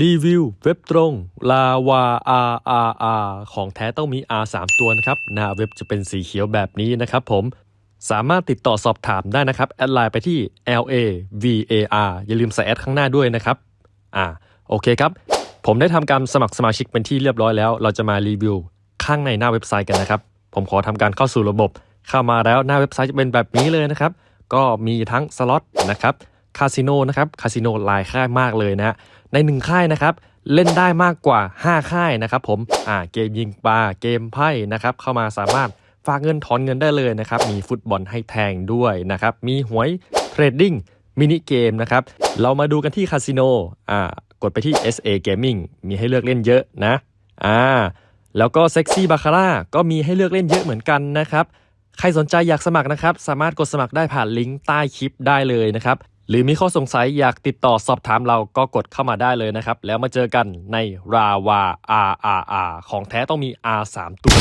รีวิวเว็บตรงลาวา R R R ของแท้ต้องมี R 3 ตัวนะครับ หน้าเว็บจะเป็นสีเขียวแบบนี้นะครับผม สามารถติดต่อสอบถามได้นะครับ แอดไลน์ไปที่ L A V A R อย่าลืมใส่แอดข้างหน้าด้วยนะครับ อ่า โอเคครับ ผมได้ทำการสมัครสมาชิกเป็นที่เรียบร้อยแล้ว เราจะมารีวิวข้างในหน้าเว็บไซต์กันนะครับ ผมขอทำการเข้าสู่ระบบ เข้ามาแล้วหน้าเว็บไซต์จะเป็นแบบนี้เลยนะครับ ก็มีทั้งสล็อตนะครับ คาสิโนนะครับคาสิโนหลายค่ายมากเลยนะในหนึ่งค่ายนะครับเล่นได้มากกว่า 5 ค่ายนะครับผมอ่าเกมยิงปลาเกมไพ่นะครับเข้ามาสามารถฝากเงินถอนเงินได้เลยนะครับมีฟุตบอลให้แทงด้วยนะครับมีหวย trading มินิเกมนะครับเรามาดูกันที่คาสิโนอ่ากดไปที่ SA Gaming มีให้เลือกเล่นเยอะนะอ่าแล้วก็เซ็กซี่บาคาร่าก็มีให้เลือกเล่นเยอะเหมือนกันนะครับ ใครสนใจอยากสมัครนะครับ สามารถกดสมัครได้ผ่านลิงก์ใต้คลิปได้เลยนะครับ หรือมีข้อสงสัยอยากติดต่อสอบถามเราก็กดเข้ามาได้เลยนะครับ แล้วมาเจอกันในราวา RRR ของแท้ต้องมี R 3ตัว